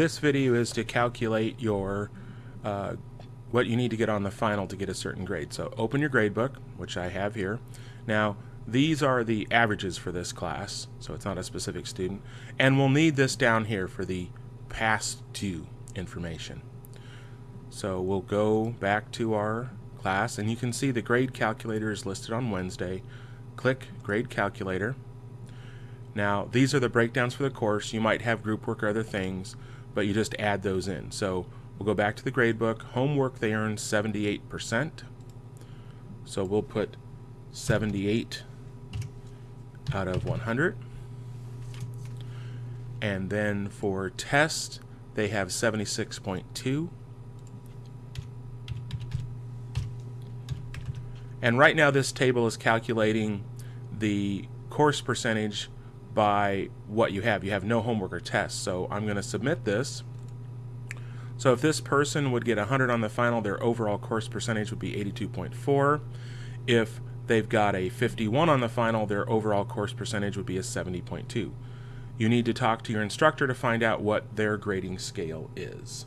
This video is to calculate your uh, what you need to get on the final to get a certain grade. So open your gradebook, which I have here. Now these are the averages for this class, so it's not a specific student. And we'll need this down here for the past due information. So we'll go back to our class and you can see the grade calculator is listed on Wednesday. Click grade calculator. Now these are the breakdowns for the course. You might have group work or other things, but you just add those in. So we'll go back to the gradebook. Homework they earned 78%. So we'll put 78 out of 100. And then for test, they have 76.2. And right now this table is calculating the course percentage by what you have. You have no homework or tests. So I'm going to submit this. So if this person would get 100 on the final, their overall course percentage would be 82.4. If they've got a 51 on the final, their overall course percentage would be a 70.2. You need to talk to your instructor to find out what their grading scale is.